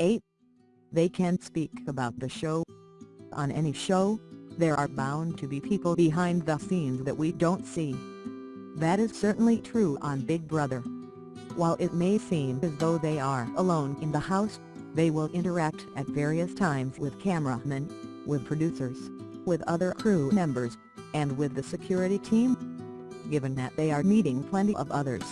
8. They can't speak about the show. On any show, there are bound to be people behind the scenes that we don't see. That is certainly true on Big Brother. While it may seem as though they are alone in the house, they will interact at various times with cameramen, with producers, with other crew members, and with the security team. Given that they are meeting plenty of others,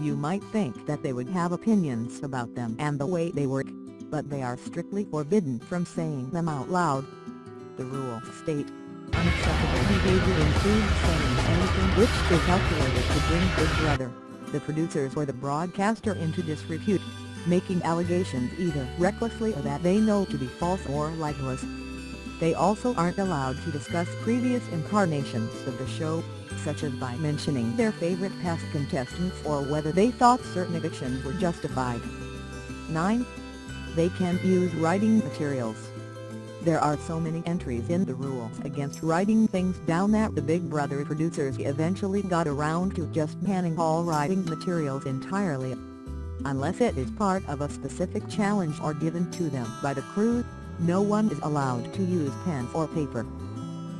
you might think that they would have opinions about them and the way they work, but they are strictly forbidden from saying them out loud. The rules state, unacceptable behavior includes saying anything which is calculated to bring Big Brother, the producers or the broadcaster into disrepute, making allegations either recklessly or that they know to be false or libelous. They also aren't allowed to discuss previous incarnations of the show, such as by mentioning their favorite past contestants or whether they thought certain evictions were justified. 9. They can't use writing materials. There are so many entries in the rules against writing things down that the Big Brother producers eventually got around to just banning all writing materials entirely. Unless it is part of a specific challenge or given to them by the crew, no one is allowed to use pen or paper.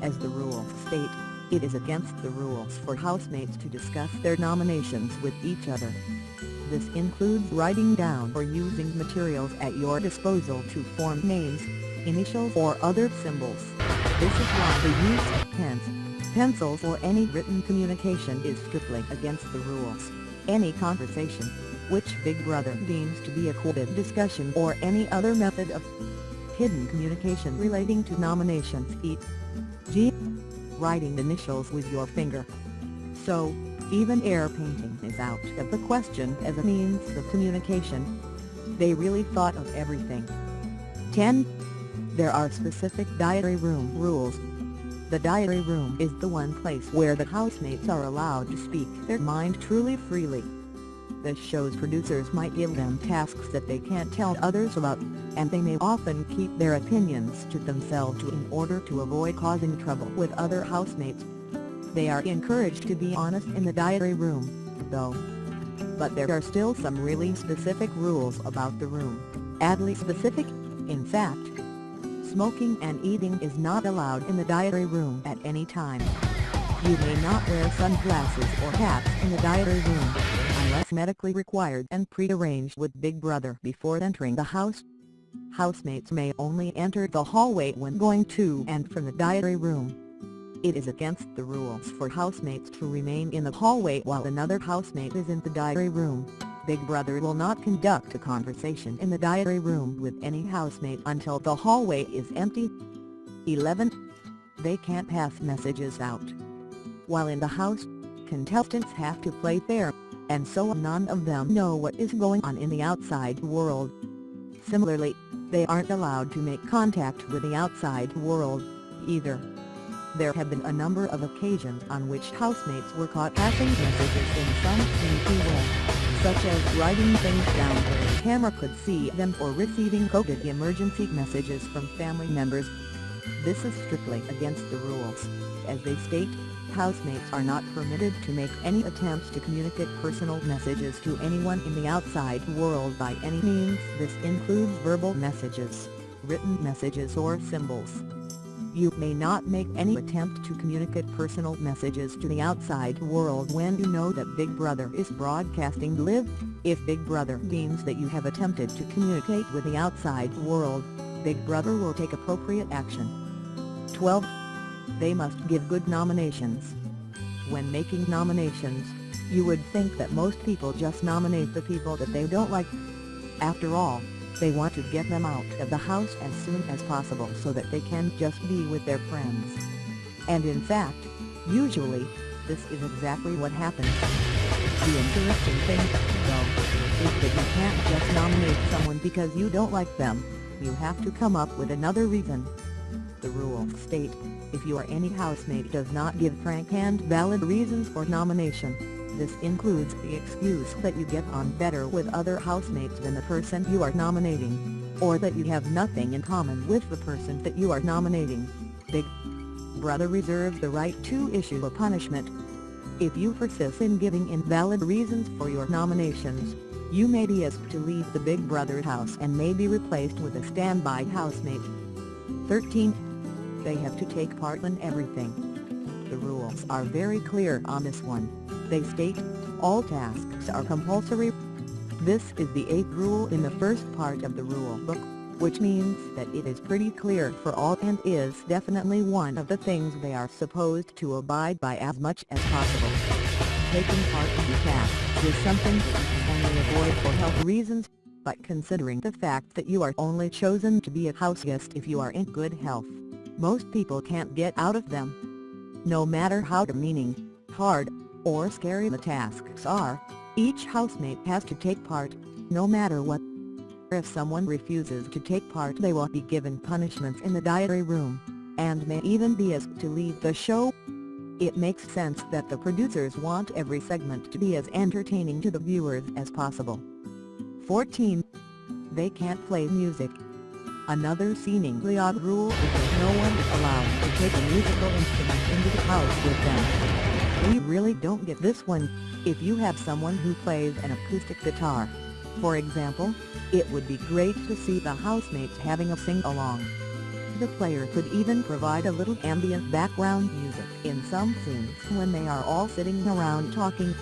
As the rules state, it is against the rules for housemates to discuss their nominations with each other. This includes writing down or using materials at your disposal to form names, initials or other symbols. This is why the use of pens, pencils or any written communication is strictly against the rules. Any conversation, which Big Brother deems to be a coded discussion or any other method of hidden communication relating to nominations e.g. writing initials with your finger. So, even air painting is out of the question as a means of communication. They really thought of everything. 10. There are specific diary room rules. The diary room is the one place where the housemates are allowed to speak their mind truly freely. The show's producers might give them tasks that they can't tell others about, and they may often keep their opinions to themselves in order to avoid causing trouble with other housemates. They are encouraged to be honest in the diary room, though. But there are still some really specific rules about the room, adly specific, in fact. Smoking and eating is not allowed in the diary room at any time. You may not wear sunglasses or hats in the diary room, unless medically required and pre-arranged with Big Brother before entering the house. Housemates may only enter the hallway when going to and from the diary room. It is against the rules for housemates to remain in the hallway while another housemate is in the diary room. Big Brother will not conduct a conversation in the diary room with any housemate until the hallway is empty. 11. They can't pass messages out. While in the house, contestants have to play fair, and so none of them know what is going on in the outside world. Similarly, they aren't allowed to make contact with the outside world, either. There have been a number of occasions on which housemates were caught passing messages in some sneaky way, such as writing things down where the camera could see them or receiving coded emergency messages from family members. This is strictly against the rules, as they state, housemates are not permitted to make any attempts to communicate personal messages to anyone in the outside world by any means this includes verbal messages, written messages or symbols. You may not make any attempt to communicate personal messages to the outside world when you know that Big Brother is broadcasting live. If Big Brother deems that you have attempted to communicate with the outside world, Big Brother will take appropriate action. 12. They must give good nominations. When making nominations, you would think that most people just nominate the people that they don't like. After all, they want to get them out of the house as soon as possible so that they can just be with their friends. And in fact, usually, this is exactly what happens. The interesting thing, though, is that you can't just nominate someone because you don't like them, you have to come up with another reason. The rules state, if your any housemate does not give frank and valid reasons for nomination, this includes the excuse that you get on better with other housemates than the person you are nominating, or that you have nothing in common with the person that you are nominating. Big Brother reserves the right to issue a punishment. If you persist in giving invalid reasons for your nominations, You may be asked to leave the Big Brother house and may be replaced with a standby housemate. 13. They have to take part in everything. The rules are very clear on this one. They state, all tasks are compulsory. This is the eighth rule in the first part of the rule book, which means that it is pretty clear for all and is definitely one of the things they are supposed to abide by as much as possible. Taking part in the tasks is something that you can only avoid for health reasons, but considering the fact that you are only chosen to be a house guest if you are in good health, most people can't get out of them. No matter how demeaning, hard, or scary the tasks are, each housemate has to take part, no matter what. If someone refuses to take part they will be given punishments in the diary room, and may even be asked to leave the show. It makes sense that the producers want every segment to be as entertaining to the viewers as possible. 14. They can't play music. Another seemingly odd rule is that no one is allowed to take a musical instrument into the house with them. We really don't get this one, if you have someone who plays an acoustic guitar. For example, it would be great to see the housemates having a sing-along. The player could even provide a little ambient background music in some scenes when they are all sitting around talking.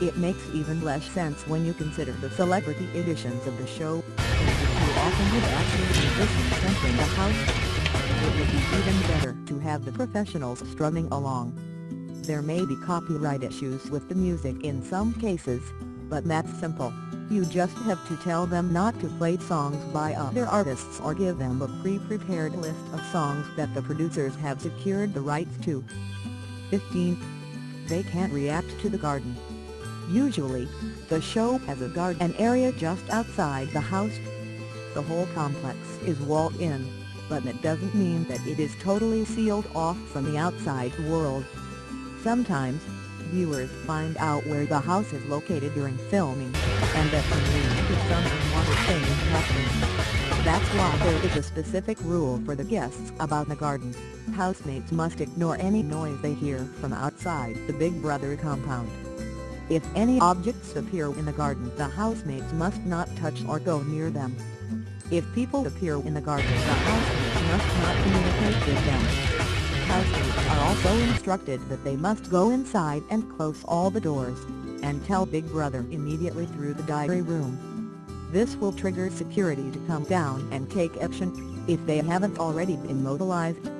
It makes even less sense when you consider the celebrity editions of the show, too often with actual musicians entering the house. It would be even better to have the professionals strumming along. There may be copyright issues with the music in some cases, but that's simple. You just have to tell them not to play songs by other artists or give them a pre-prepared list of songs that the producers have secured the rights to. 15. They can't react to the garden. Usually, the show has a garden area just outside the house. The whole complex is walled in, but that doesn't mean that it is totally sealed off from the outside world. Sometimes, viewers find out where the house is located during filming, and that can lead to some unwanted things happening. That's why there is a specific rule for the guests about the garden. Housemates must ignore any noise they hear from outside the Big Brother compound. If any objects appear in the garden the housemates must not touch or go near them. If people appear in the garden the housemates must not communicate with them. Also instructed that they must go inside and close all the doors, and tell Big Brother immediately through the diary room. This will trigger security to come down and take action, if they haven't already been mobilized.